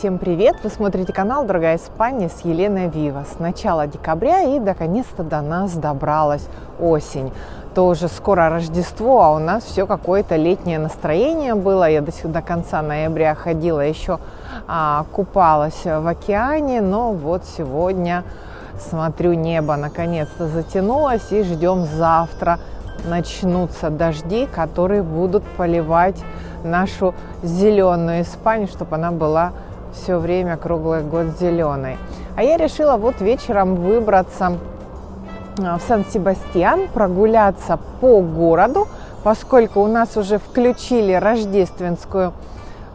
Всем привет! Вы смотрите канал Дорогая Испания с Еленой Вива. С начала декабря и наконец-то до нас добралась осень. Тоже скоро Рождество, а у нас все какое-то летнее настроение было. Я до, до конца ноября ходила еще а, купалась в океане, но вот сегодня смотрю, небо наконец-то затянулось и ждем завтра начнутся дожди, которые будут поливать нашу зеленую Испанию, чтобы она была все время круглый год зеленой. А я решила вот вечером выбраться а, в Сан-Себастьян, прогуляться по городу, поскольку у нас уже включили рождественскую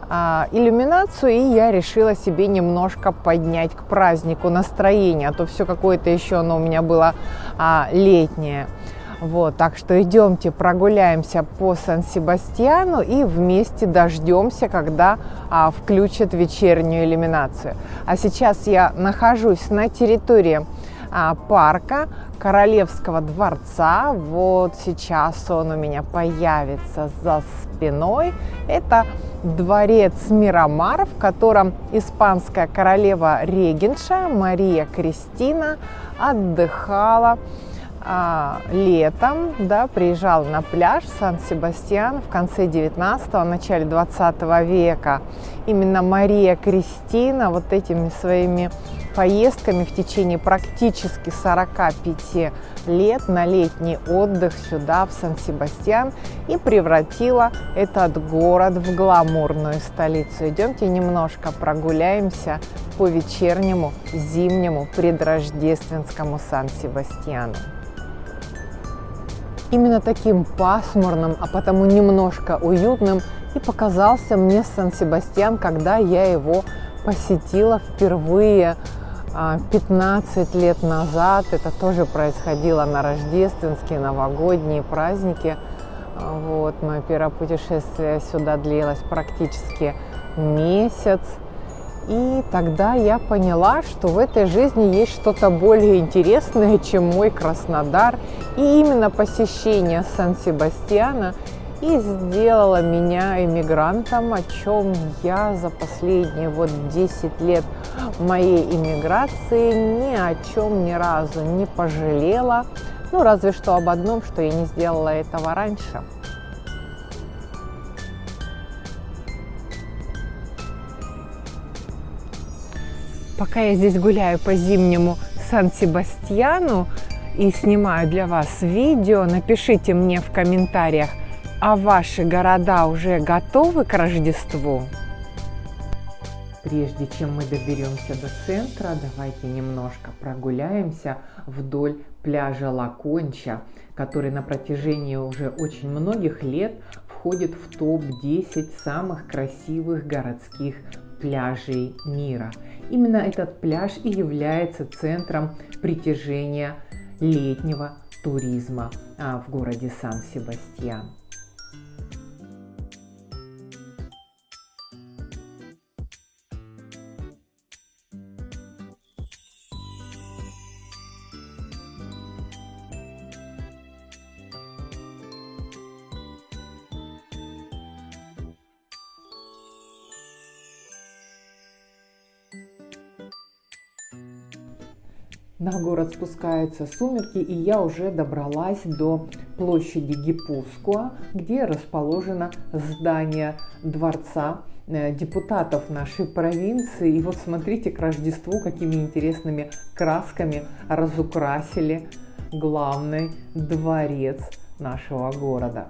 а, иллюминацию, и я решила себе немножко поднять к празднику настроение, а то все какое-то еще оно у меня было а, летнее. Вот, так что идемте прогуляемся по Сан-Себастьяну и вместе дождемся, когда а, включат вечернюю иллюминацию. А сейчас я нахожусь на территории а, парка Королевского дворца. Вот сейчас он у меня появится за спиной. Это дворец Мирамар, в котором испанская королева регенша Мария Кристина отдыхала а, летом да, приезжал на пляж Сан-Себастьян в конце 19-го, начале 20 века. Именно Мария Кристина вот этими своими поездками в течение практически 45 лет на летний отдых сюда, в Сан-Себастьян, и превратила этот город в гламурную столицу. Идемте немножко прогуляемся по вечернему, зимнему, предрождественскому Сан-Себастьяну. Именно таким пасмурным, а потому немножко уютным и показался мне Сан-Себастьян, когда я его посетила впервые 15 а, лет назад. Это тоже происходило на рождественские, новогодние праздники. А, вот, мое первое путешествие сюда длилось практически месяц. И тогда я поняла, что в этой жизни есть что-то более интересное, чем мой Краснодар. И именно посещение Сан-Себастьяна и сделало меня иммигрантом, о чем я за последние вот 10 лет моей иммиграции ни о чем ни разу не пожалела. Ну, разве что об одном, что я не сделала этого раньше. Пока я здесь гуляю по зимнему Сан-Себастьяну и снимаю для вас видео, напишите мне в комментариях, а ваши города уже готовы к Рождеству? Прежде чем мы доберемся до центра, давайте немножко прогуляемся вдоль пляжа Лаконча, который на протяжении уже очень многих лет входит в топ-10 самых красивых городских пляжей мира. Именно этот пляж и является центром притяжения летнего туризма а, в городе Сан-Себастьян. На город спускаются сумерки, и я уже добралась до площади Гипускуа, где расположено здание дворца э, депутатов нашей провинции. И вот смотрите, к Рождеству какими интересными красками разукрасили главный дворец нашего города.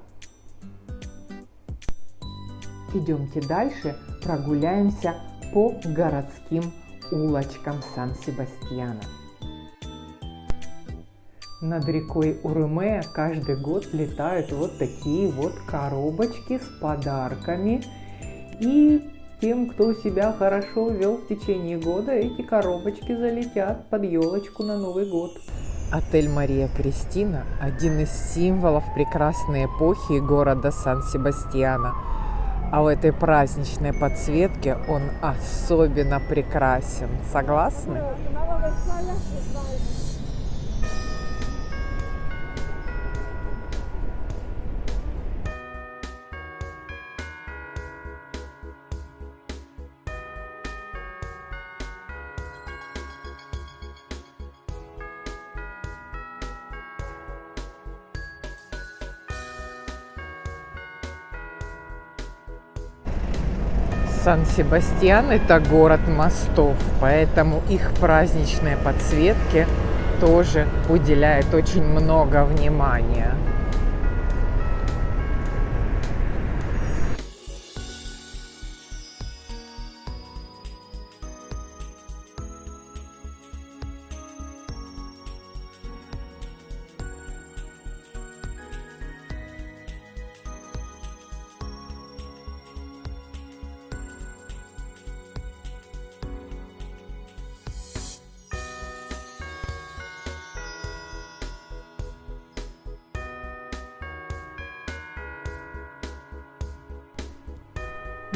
Идемте дальше, прогуляемся по городским улочкам Сан-Себастьяна. Над рекой Урме каждый год летают вот такие вот коробочки с подарками. И тем, кто себя хорошо вел в течение года, эти коробочки залетят под елочку на Новый год. Отель Мария Кристина – один из символов прекрасной эпохи города Сан-Себастьяна. А в этой праздничной подсветке он особенно прекрасен. Согласны? Сан-Себастьян – это город мостов, поэтому их праздничные подсветки тоже уделяют очень много внимания.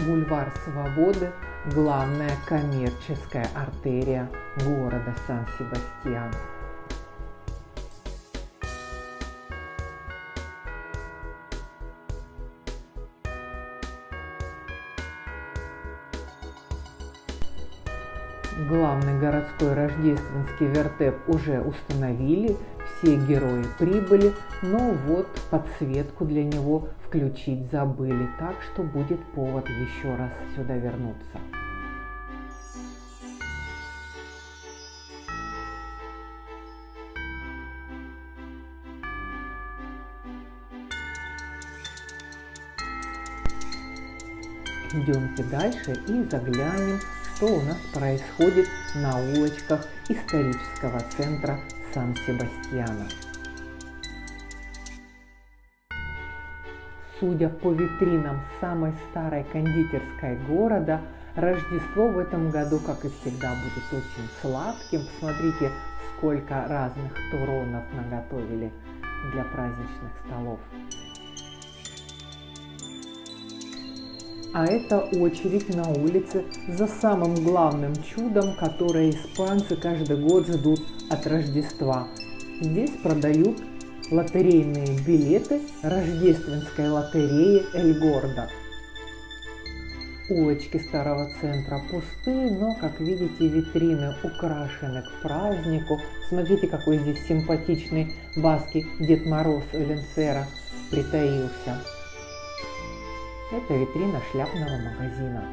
Бульвар Свободы – главная коммерческая артерия города Сан-Себастьян. Рождественский вертеп уже установили, все герои прибыли, но вот подсветку для него включить забыли, так что будет повод еще раз сюда вернуться. Идемте дальше и заглянем, что у нас происходит на улочках исторического центра Сан-Себастьяна. Судя по витринам самой старой кондитерской города, Рождество в этом году, как и всегда, будет очень сладким. Посмотрите, сколько разных туронов наготовили для праздничных столов. А это очередь на улице за самым главным чудом, которое испанцы каждый год ждут от Рождества. Здесь продают лотерейные билеты рождественской лотереи Эль Гордо. Улочки старого центра пусты, но, как видите, витрины украшены к празднику. Смотрите, какой здесь симпатичный баски Дед Мороз Эленцера притаился. Это витрина шляпного магазина.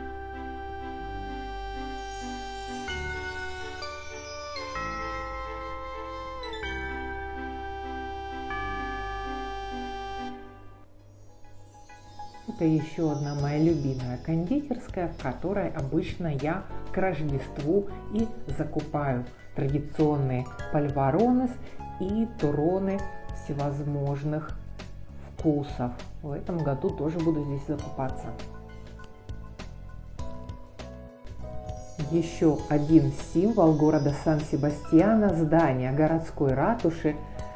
Это еще одна моя любимая кондитерская, в которой обычно я к Рождеству и закупаю традиционные пальваронес и туроны всевозможных вкусов. В этом году тоже буду здесь закупаться. Еще один символ города Сан-Себастьяна – здание городской ратуши,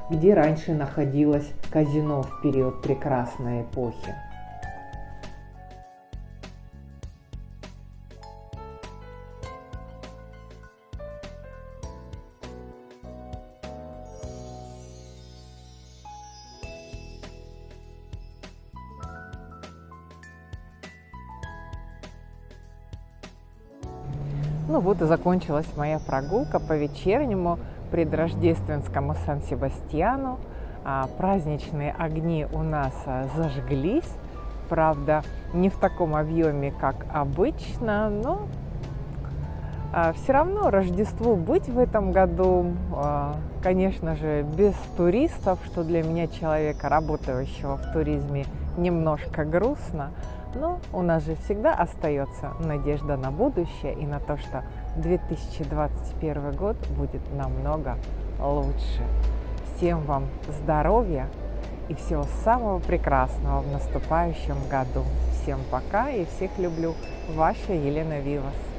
где раньше находилось казино в период прекрасной эпохи. Ну вот и закончилась моя прогулка по вечернему предрождественскому Сан-Себастьяну. А, праздничные огни у нас а, зажглись, правда, не в таком объеме, как обычно, но а, все равно Рождеству быть в этом году, конечно же, без туристов, что для меня человека, работающего в туризме, немножко грустно. Но у нас же всегда остается надежда на будущее и на то, что 2021 год будет намного лучше. Всем вам здоровья и всего самого прекрасного в наступающем году. Всем пока и всех люблю. Ваша Елена Вивас.